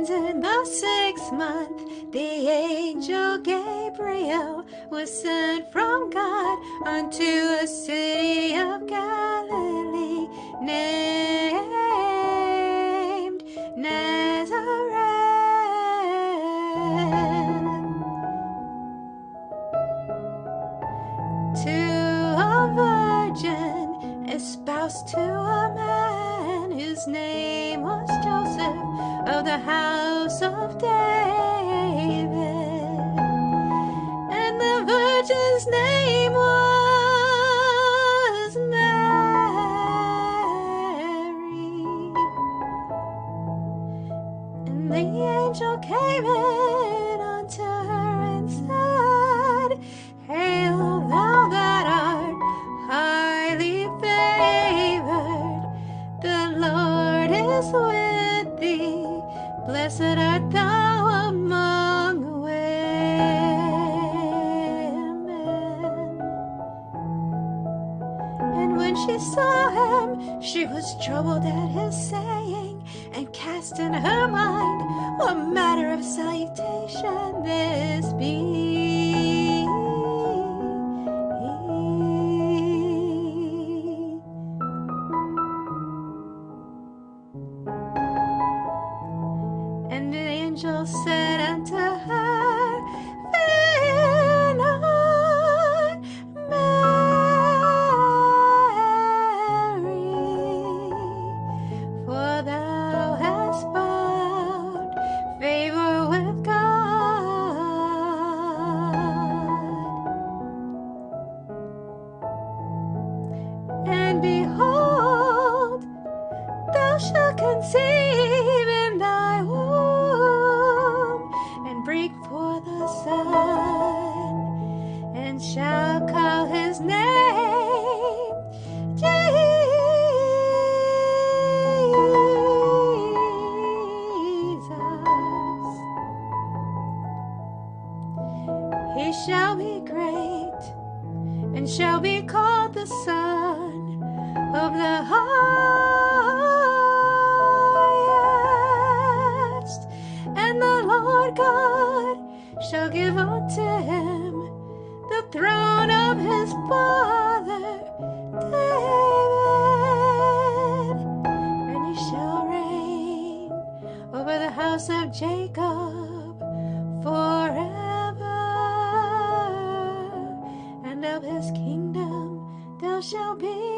In the sixth month, the angel Gabriel was sent from God unto a city of Galilee named Nazareth. To a virgin espoused to a man whose name virgin's name was Mary. And the angel came in unto her and said, Hail, thou that art highly favored, the Lord is with thee. Blessed art thou when she saw him, she was troubled at his saying, and cast in her mind what matter of salutation this be. And the angel said unto And behold, thou shalt conceive in thy womb and bring forth a son, and shall call his name Jesus. He shall be great and shall be called the Son of the Highest. And the Lord God shall give unto him the throne of his father David, and he shall reign over the house of Jacob forever, and of his kingdom there shall be